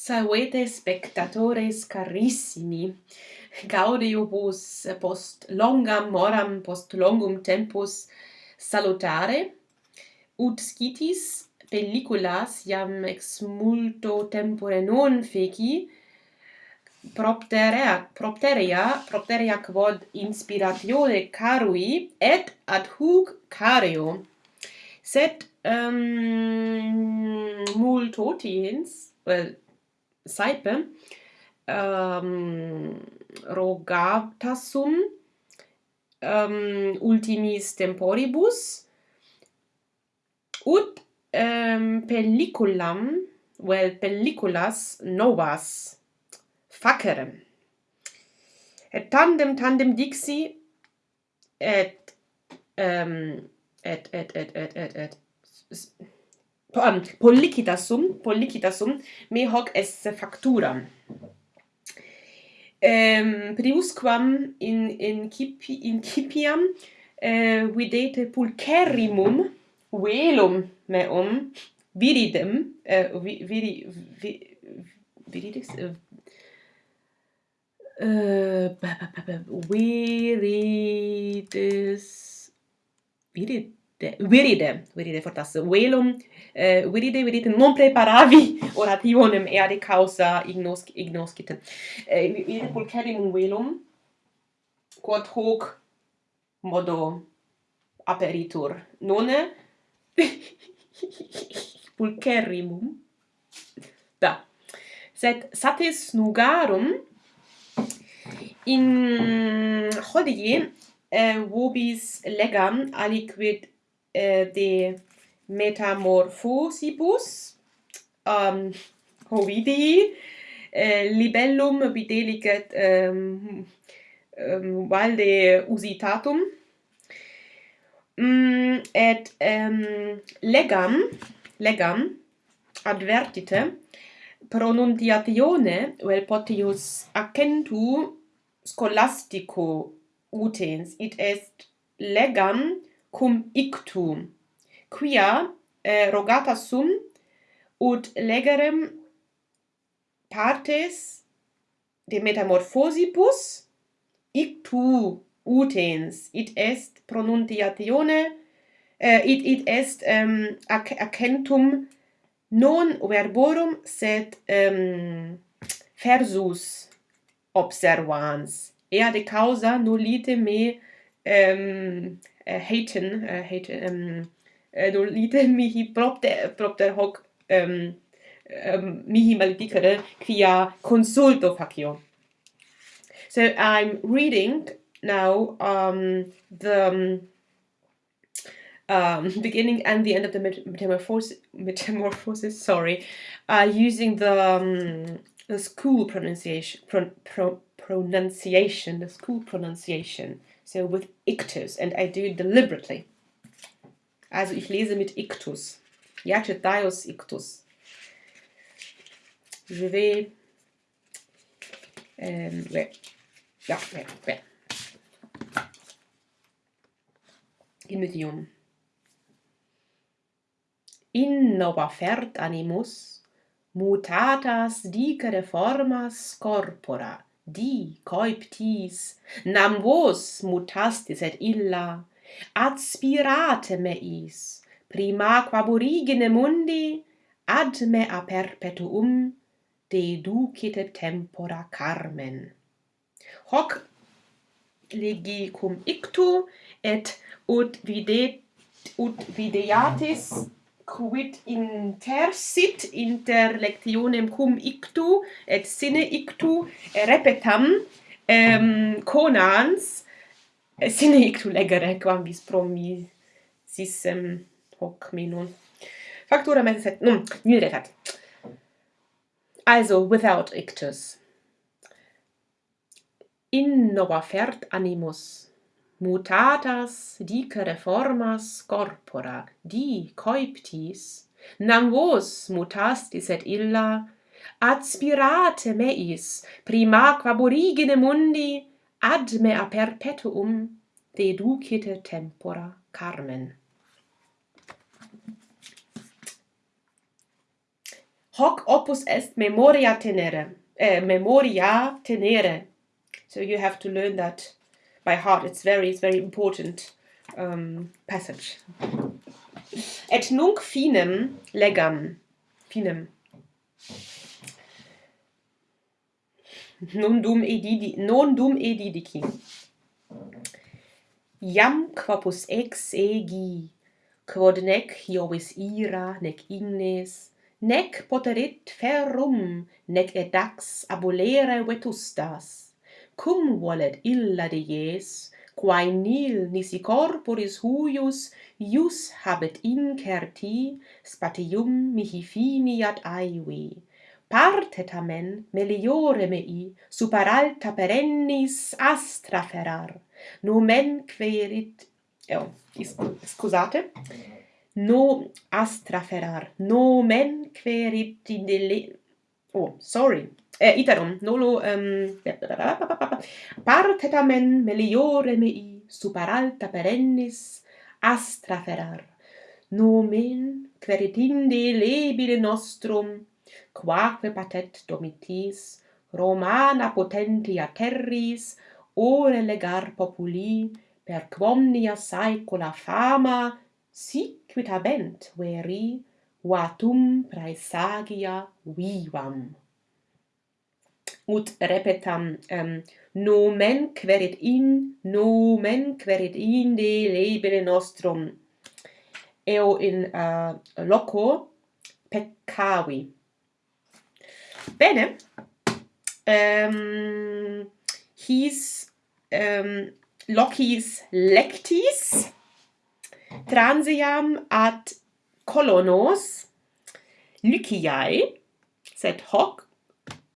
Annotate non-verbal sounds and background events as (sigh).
Salvete spectatores carissimi. Gaudiobus post longam moram post longum tempus salutare ut scitis pelliculas iam ex multo tempore non feci propterea propterea propterea quod inspiratione carui et ad hoc cario sed ehm, um, multotiens well Saipe ehm, um, rogatasum um, ehm, ultimis temporibus ut um, pelliculam vel pelliculas novas facerem et tandem tandem dixi et um, et et et et et et um, pollikitasum, pollikitasum me hoc esse facturam. Um, priusquam in, in, cipi, in cipiam uh, videte pulcherrimum velum meum viridem, uh, vi, viri, vi, viridis, eh, uh, uh, viridis, virid, viride, viride fortas velum, eh, viride, viride, non preparavi (laughs) orationem eade causa ignos ignoscite Eh, viride pulcherim velum, quod hoc modo aperitur. Nonne (laughs) pulcherimum. Da. Sed satis nugarum in hodie eh, vobis legam aliquid eh, de metamorphosibus um, Ovidii, eh, libellum videlicet um, um, valde usitatum, mm, et um, legam, legam advertite, pronuntiatione vel potius accentu scholastico utens, it est legam cum ictum quia eh, rogata sum ut legerem partes de metamorphosibus ictu utens. It est pronunciatione eh, it it est um, ac accentum non verborum sed ehm, um, versus observans. Ea de causa nullite me um, uh, haten uh, hate um uh, do lite (laughs) mihi propter propter hoc um, um mihi maledicere quia consulto facio so i'm reading now um the um, (laughs) beginning and the end of the metamorphosis, metamorphosis sorry, uh, using the, um, the school pronunciation, pro, pro, pronunciation, the school pronunciation. So with ictus, and I do it deliberately. Also ich lese mit ictus. Iacetaios ictus. Je vais... Ähm, ouais. Ja, ouais, ouais. Immedium. Innova fert animus, mutatas dicere formas corpora, di coeptis nam vos mutastis et illa. Adspirate meis prima quab origine mundi ad me a perpetuum deducit tempora carmen. Hoc legi cum ictu et ut videt ut videatis quid inter sit inter lectionem cum ictu et sine ictu repetam um, conans sine ictu legere quam vis promi sis um, hoc me factura mensis et num nil recat. Also without ictus. In nova fert animus mutatas dicere formas corpora di coiptis nam vos mutastis et illa aspirate meis prima quab origine mundi ad me a perpetuum deducite tempora carmen. Hoc opus est memoria tenere eh, memoria tenere. So you have to learn that by heart. It's very, it's very important um, passage. Et nunc finem legam. Finem. Non dum edidi, non dum edidici. Iam quapus ex egi, quod nec hiovis ira, nec ignes, nec poterit ferrum, nec edax abulere vetustas cum volet illa de ies, quae nil nisi corporis huius, ius habet incerti, spatium mihi finiat aivi. Parte tamen meliore mei, super alta perennis astra ferar, nomen querit... Eo, scusate? No astra ferar. Nomen querit in de oh sorry eh, iterum nolo um, parte tamen meliore mei super alta perennis astra ferrar nomen queritinde lebile nostrum quaque patet domitis romana potentia terris ore legar populi per quomnia saecula fama sic quid habent veri vatum praesagia vivam ut repetam ehm, um, nomen querit in nomen querit in de labere nostrum. Eo in uh, loco peccavi. Bene um, his um, locis lectis transiam ad colonos Lyciae, sed hoc